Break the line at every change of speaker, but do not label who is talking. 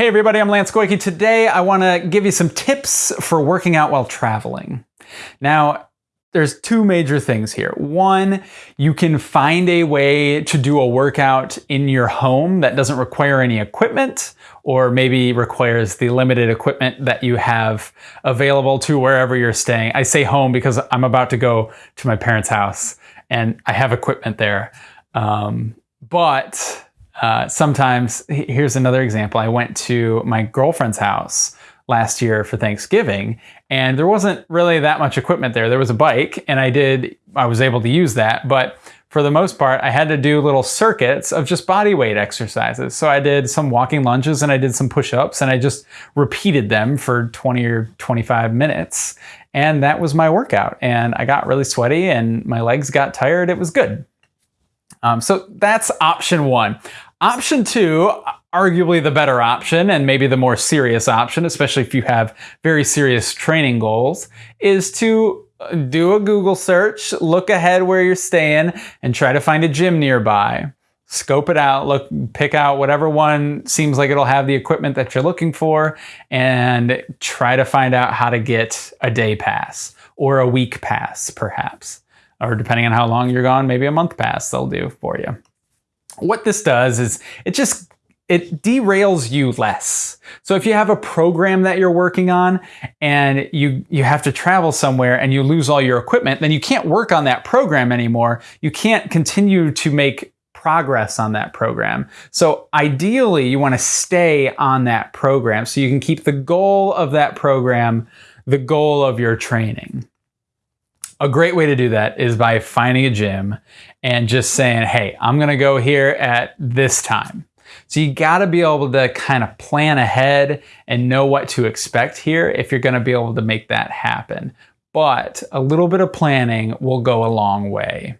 Hey everybody, I'm Lance Goyke. Today I want to give you some tips for working out while traveling. Now, there's two major things here. One, you can find a way to do a workout in your home that doesn't require any equipment or maybe requires the limited equipment that you have available to wherever you're staying. I say home because I'm about to go to my parents' house and I have equipment there. Um, but uh, sometimes, here's another example. I went to my girlfriend's house last year for Thanksgiving, and there wasn't really that much equipment there. There was a bike, and I did, I was able to use that, but for the most part, I had to do little circuits of just body weight exercises. So I did some walking lunges and I did some push ups and I just repeated them for 20 or 25 minutes. And that was my workout. And I got really sweaty and my legs got tired. It was good. Um, so that's option one. Option two, arguably the better option and maybe the more serious option, especially if you have very serious training goals, is to uh, do a Google search, look ahead where you're staying, and try to find a gym nearby. Scope it out, look, pick out whatever one seems like it'll have the equipment that you're looking for, and try to find out how to get a day pass or a week pass, perhaps. Or depending on how long you're gone, maybe a month pass they'll do for you. What this does is it just it derails you less. So if you have a program that you're working on and you you have to travel somewhere and you lose all your equipment, then you can't work on that program anymore. You can't continue to make progress on that program. So ideally, you want to stay on that program so you can keep the goal of that program the goal of your training. A great way to do that is by finding a gym and just saying, hey, I'm going to go here at this time. So you got to be able to kind of plan ahead and know what to expect here if you're going to be able to make that happen. But a little bit of planning will go a long way.